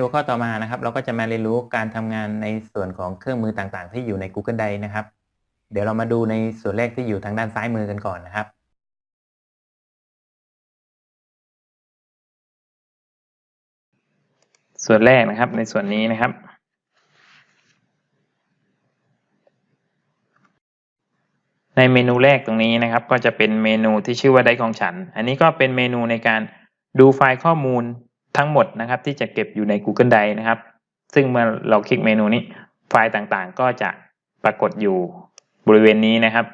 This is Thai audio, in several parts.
ในหัวข้อต่อมานะครับ เราก็จะมาเรียนรู้การทำงานในส่วนของเครื่องมือต่างๆ ที่อยู่ใน Google Drive นะครับ เดี๋ยวเรามาดูในส่วนแรกที่อยู่ทางด้านซ้ายมือกันก่อนนะครับ ส่วนแรกนะครับในส่วนนี้นะครับ ในเมนูแรกตรงนี้นะครับ ก็จะเป็นเมนูที่ชื่อว่าได้ของฉัน อันนี้ก็เป็นเมนูในการดูไฟล์ข้อมูล ทั้งหมดนะครับที่จะเก็บอยู่ใน Google Drive นะครับ ซึ่งเมื่อเราคลิกเมนูนี้ไฟล์ต่างๆ ก็จะปรากฏอยู่บริเวณนี้นะครับ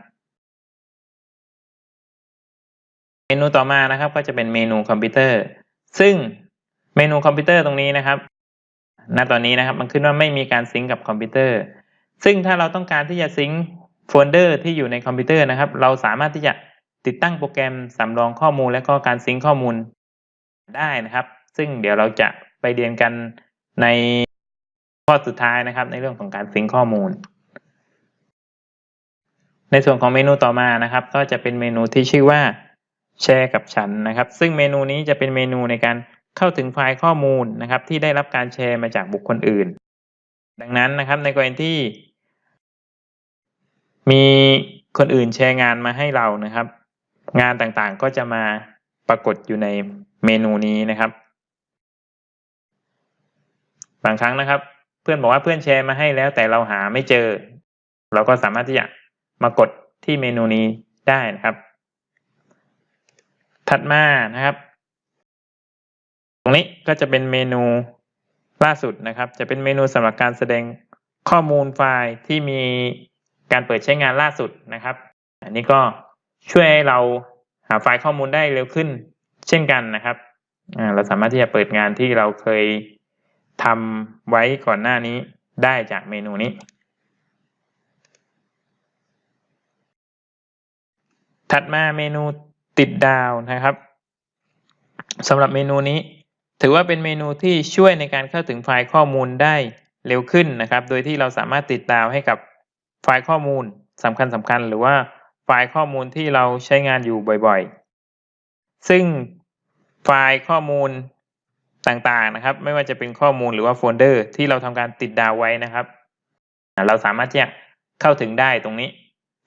เมนูต่อมานะครับ ก็จะเป็นเมนูคอมพิวเตอร์ ซึ่งเมนูคอมพิวเตอร์ตรงนี้นะครับณตอนนี้นะครับมันขึ้นว่าไม่มีการ sync กับคอมพิวเตอร์ ซึ่งถ้าเราต้องการที่จะ sync โฟลเดอร์ที่อยู่ในคอมพิวเตอร์นะครับ เราสามารถที่จะติดตั้งโปรแกรมสำรองข้อมูลและก็การซิงก์ข้อมูลได้นะครับ ซึ่งเดี๋ยวเราจะไปเรียนกันในข้อสุดท้ายนะครับ ในเรื่องของการซิงข้อมูล ในส่วนของเมนูต่อมานะครับ ก็จะเป็นเมนูที่ชื่อว่าแชร์กับฉันนะครับ ซึ่งเมนูนี้จะเป็นเมนูในการเข้าถึงไฟล์ข้อมูลนะครับ ที่ได้รับการแชร์มาจากบุคคลอื่น ดังนั้นนะครับในกรณีที่ มีคนอื่นแชร์งานมาให้เรานะครับ งานต่างๆก็จะมาปรากฏอยู่ในเมนูนี้นะครับ บางครั้งนะครับ เพื่อนบอกว่าเพื่อนแชร์มาให้แล้ว แต่เราหาไม่เจอ เราก็สามารถที่จะมากดที่เมนูนี้ได้นะครับ ถัดมานะครับ ตรงนี้ก็จะเป็นเมนูล่าสุดนะครับ จะเป็นเมนูสำหรับการแสดงข้อมูลไฟล์ที่มีการเปิดใช้งานล่าสุดนะครับ อันนี้ก็ช่วยให้เราหาไฟล์ข้อมูลได้เร็วขึ้น เช่นกันนะครับเราสามารถที่จะเปิดงานที่เราเคย ทำไว้ก่อนหน้านี้ได้จากเมนูนี้ ถัดมาเมนูติดดาวนะครับสำหรับเมนูนี้ ถือว่าเป็นเมนูที่ช่วยในการเข้าถึงไฟล์ข้อมูลได้เร็วขึ้นนะครับ โดยที่เราสามารถติดดาวให้กับไฟล์ข้อมูลสำคัญสำคัญหรือว่าไฟล์ข้อมูลที่เราใช้งานอยู่บ่อยๆ ซึ่งไฟล์ข้อมูล ต่างๆนะครับ ไม่ว่าจะเป็นข้อมูลหรือว่าโฟลเดอร์ ที่เราทำการติดดาวไว้นะครับ เราสามารถที่จะเข้าถึงได้ตรงนี้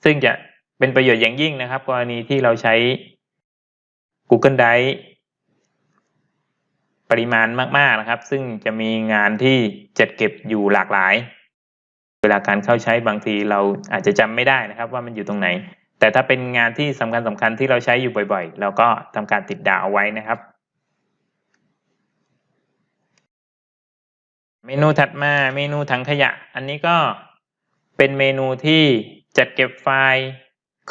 ซึ่งจะเป็นประโยชน์อย่างยิ่งนะครับ กรณีที่เราใช้ Google Drive ปริมาณมากๆนะครับ ซึ่งจะมีงานที่จัดเก็บอยู่หลากหลาย เวลาการเข้าใช้บางทีเราอาจจะจำไม่ได้นะครับ ว่ามันอยู่ตรงไหน แต่ถ้าเป็นงานที่สำคัญสำคัญที่เราใช้อยู่บ่อย ๆ เราก็ทำการติดดาวเอาไว้นะครับ เมนูถัดมาเมนูถังขยะ อันนี้ก็เป็นเมนูที่จัดเก็บไฟล์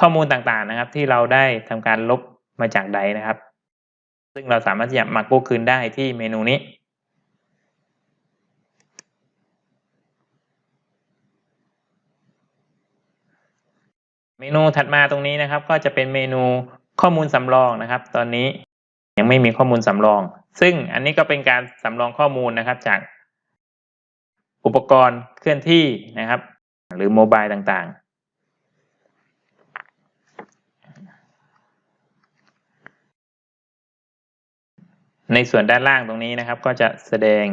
ข้อมูลต่างๆนะครับ ที่เราได้ทำการลบมาจากใดนะครับ ซึ่งเราสามารถจะมากู้คืนได้ที่เมนูนี้ เมนูถัดมาตรงนี้นะครับ ก็จะเป็นเมนูข้อมูลสำรองนะครับ ตอนนี้ยังไม่มีข้อมูลสำรอง ซึ่งอันนี้ก็เป็นการสำรองข้อมูลนะครับจาก อุปกรณ์เคลื่อนที่นะครับ หรือโมบายต่างๆ ในส่วนด้านล่างตรงนี้นะครับ ก็จะแสดง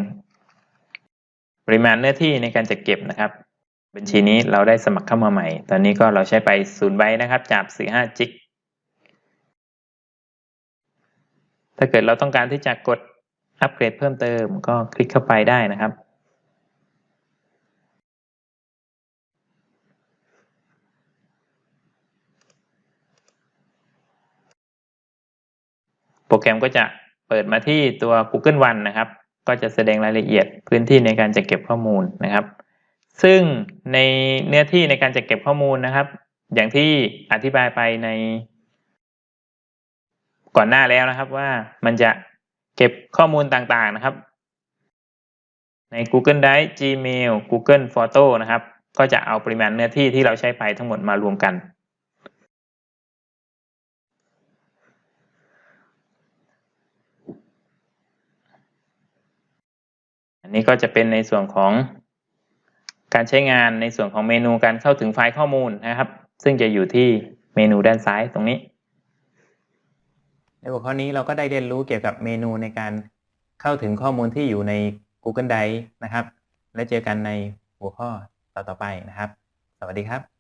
ปริมาณเนื้อที่ในการจัดเก็บนะครับ บัญชีนี้เราได้สมัครเข้ามาใหม่ ตอนนี้ก็เราใช้ไป0ใบนะครับจาก45จิกถ้าเกิดเราต้องการที่จะกดอัปเกรดเพิ่มเติมก็คลิกเข้าไปได้นะครับ โปรแกรมก็จะเปิดมาที่ตัว Google One นะครับ ก็จะแสดงรายละเอียดพื้นที่ในการจัดเก็บข้อมูลนะครับ ซึ่งในเนื้อที่ในการจัดเก็บข้อมูลนะครับ อย่างที่อธิบายไปใน ก่อนหน้าแล้วนะครับว่ามันจะเก็บข้อมูลต่างๆนะครับ ใน Google Drive Gmail Google Photo นะครับ ก็จะเอาปริมาณเนื้อที่ที่เราใช้ไปทั้งหมดมารวมกัน อันนี้ก็จะเป็นในส่วนของการใช้งานในส่วนของเมนูการเข้าถึงไฟล์ข้อมูลนะครับ ซึ่งจะอยู่ที่เมนูด้านซ้ายตรงนี้ ในหัวข้อนี้เราก็ได้เรียนรู้เกี่ยวกับเมนูในการเข้าถึงข้อมูลที่อยู่ใน Google Drive นะครับ และเจอกันในหัวข้อต่อๆไปนะครับ สวัสดีครับ